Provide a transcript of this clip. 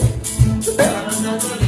Yeah.